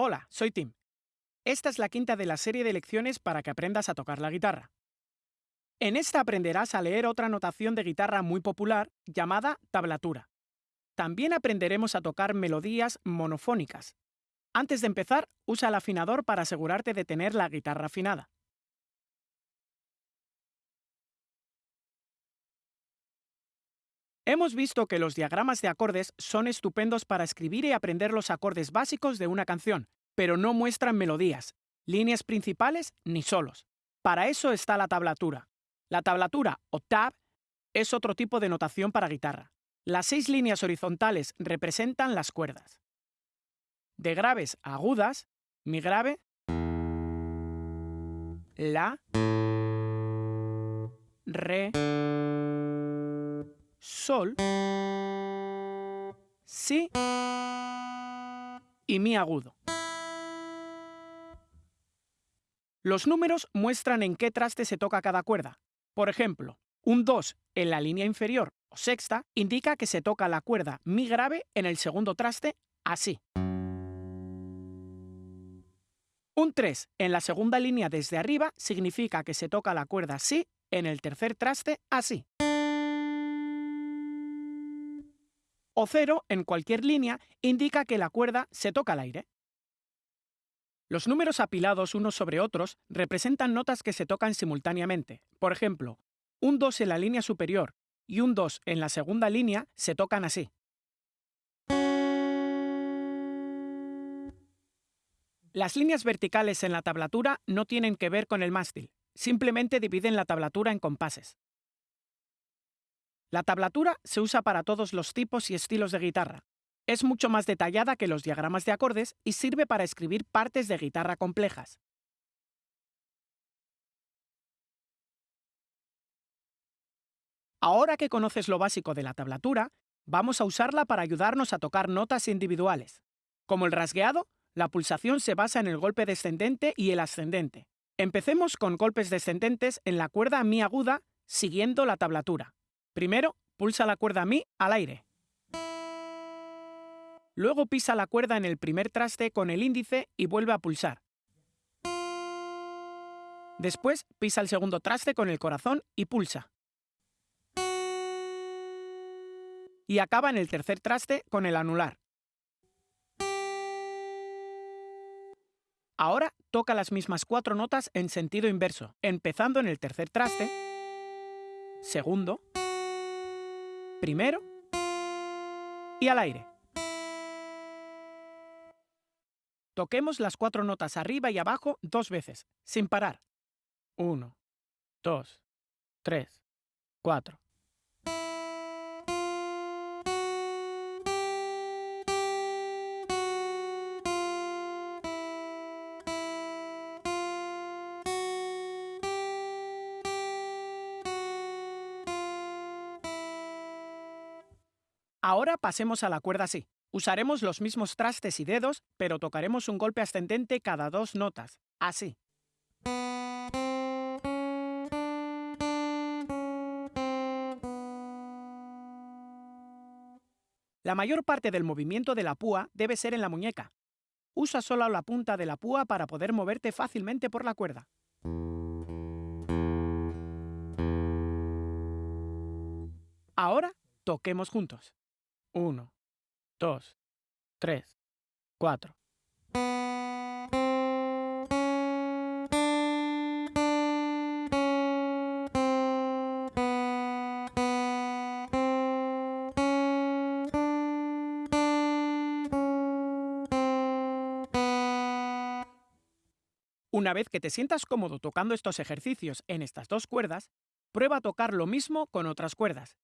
Hola, soy Tim. Esta es la quinta de la serie de lecciones para que aprendas a tocar la guitarra. En esta aprenderás a leer otra notación de guitarra muy popular llamada tablatura. También aprenderemos a tocar melodías monofónicas. Antes de empezar, usa el afinador para asegurarte de tener la guitarra afinada. Hemos visto que los diagramas de acordes son estupendos para escribir y aprender los acordes básicos de una canción, pero no muestran melodías, líneas principales ni solos. Para eso está la tablatura. La tablatura, o tab, es otro tipo de notación para guitarra. Las seis líneas horizontales representan las cuerdas. De graves a agudas, mi grave, la, re, sol, si y mi agudo. Los números muestran en qué traste se toca cada cuerda. Por ejemplo, un 2 en la línea inferior o sexta indica que se toca la cuerda mi grave en el segundo traste así. Un 3 en la segunda línea desde arriba significa que se toca la cuerda si en el tercer traste así. O 0 en cualquier línea indica que la cuerda se toca al aire. Los números apilados unos sobre otros representan notas que se tocan simultáneamente. Por ejemplo, un 2 en la línea superior y un 2 en la segunda línea se tocan así. Las líneas verticales en la tablatura no tienen que ver con el mástil, simplemente dividen la tablatura en compases. La tablatura se usa para todos los tipos y estilos de guitarra. Es mucho más detallada que los diagramas de acordes y sirve para escribir partes de guitarra complejas. Ahora que conoces lo básico de la tablatura, vamos a usarla para ayudarnos a tocar notas individuales. Como el rasgueado, la pulsación se basa en el golpe descendente y el ascendente. Empecemos con golpes descendentes en la cuerda mi aguda, siguiendo la tablatura. Primero, pulsa la cuerda mi al aire. Luego pisa la cuerda en el primer traste con el índice y vuelve a pulsar. Después pisa el segundo traste con el corazón y pulsa. y acaba en el tercer traste con el anular. Ahora toca las mismas cuatro notas en sentido inverso, empezando en el tercer traste, segundo, primero y al aire. Toquemos las cuatro notas arriba y abajo dos veces, sin parar. Uno, dos, tres, cuatro. Ahora pasemos a la cuerda Si. Usaremos los mismos trastes y dedos, pero tocaremos un golpe ascendente cada dos notas, así. La mayor parte del movimiento de la púa debe ser en la muñeca. Usa solo la punta de la púa para poder moverte fácilmente por la cuerda. Ahora toquemos juntos. 1, 2, 3, 4. Una vez que te sientas cómodo tocando estos ejercicios en estas dos cuerdas, prueba a tocar lo mismo con otras cuerdas.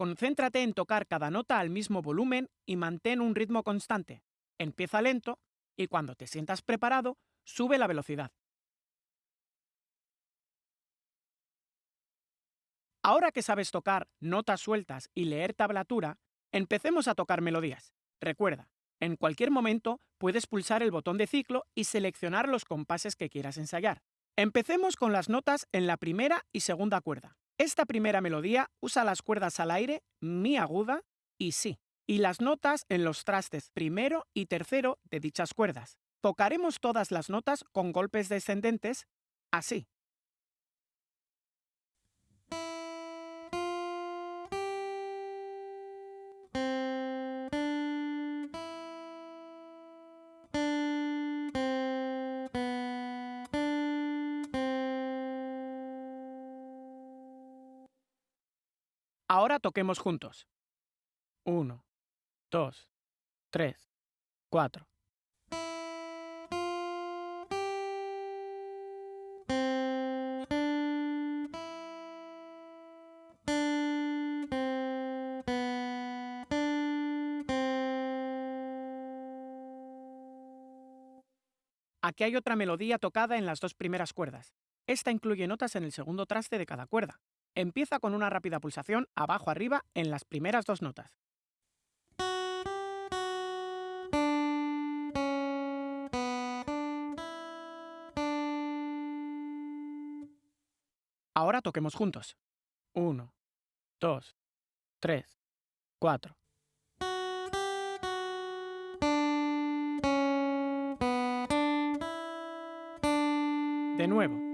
Concéntrate en tocar cada nota al mismo volumen y mantén un ritmo constante. Empieza lento y cuando te sientas preparado, sube la velocidad. Ahora que sabes tocar notas sueltas y leer tablatura, empecemos a tocar melodías. Recuerda, en cualquier momento puedes pulsar el botón de ciclo y seleccionar los compases que quieras ensayar. Empecemos con las notas en la primera y segunda cuerda. Esta primera melodía usa las cuerdas al aire, mi aguda y si, y las notas en los trastes primero y tercero de dichas cuerdas. Tocaremos todas las notas con golpes descendentes, así. Toquemos juntos. 1, 2, 3, 4. Aquí hay otra melodía tocada en las dos primeras cuerdas. Esta incluye notas en el segundo traste de cada cuerda. Empieza con una rápida pulsación abajo-arriba en las primeras dos notas. Ahora toquemos juntos. 1, 2, 3, 4. De nuevo.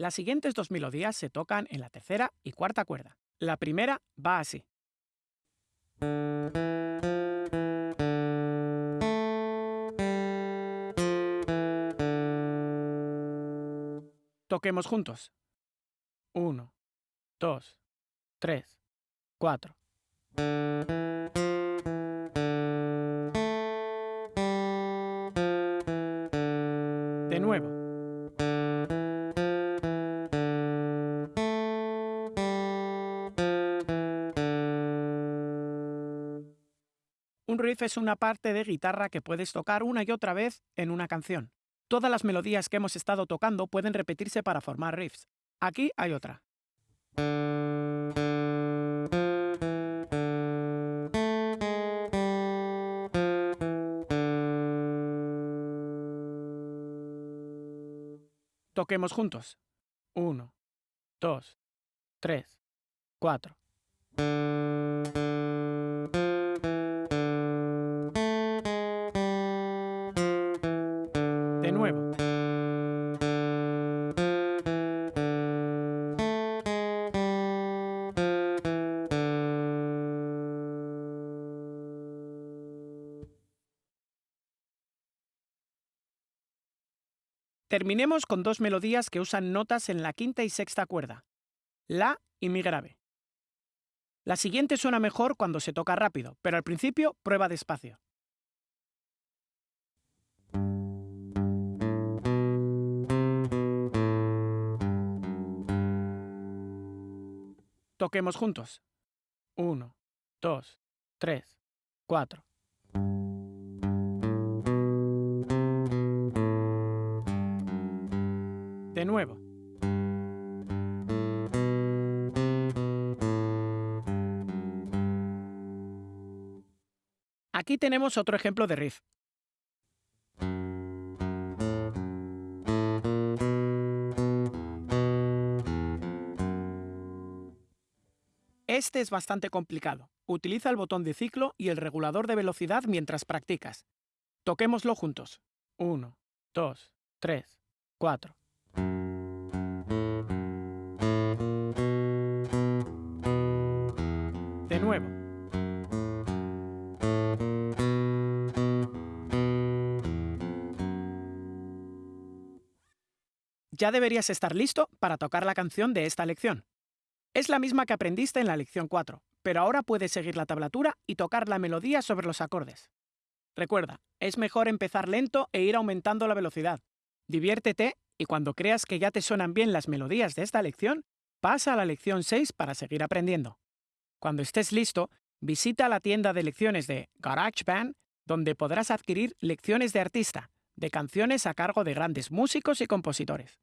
Las siguientes dos melodías se tocan en la tercera y cuarta cuerda. La primera va así. Toquemos juntos. 1, 2, 3, 4. De nuevo. Riff es una parte de guitarra que puedes tocar una y otra vez en una canción. Todas las melodías que hemos estado tocando pueden repetirse para formar riffs. Aquí hay otra. Toquemos juntos. 1, 2, 3, 4. Terminemos con dos melodías que usan notas en la quinta y sexta cuerda, La y Mi grave. La siguiente suena mejor cuando se toca rápido, pero al principio prueba despacio. Toquemos juntos. 1, 2, 3, 4. De nuevo. Aquí tenemos otro ejemplo de riff. Este es bastante complicado. Utiliza el botón de ciclo y el regulador de velocidad mientras practicas. Toquémoslo juntos. 1, 2, 3, 4. De nuevo. Ya deberías estar listo para tocar la canción de esta lección. Es la misma que aprendiste en la lección 4, pero ahora puedes seguir la tablatura y tocar la melodía sobre los acordes. Recuerda, es mejor empezar lento e ir aumentando la velocidad. Diviértete y cuando creas que ya te suenan bien las melodías de esta lección, pasa a la lección 6 para seguir aprendiendo. Cuando estés listo, visita la tienda de lecciones de GarageBand, donde podrás adquirir lecciones de artista, de canciones a cargo de grandes músicos y compositores.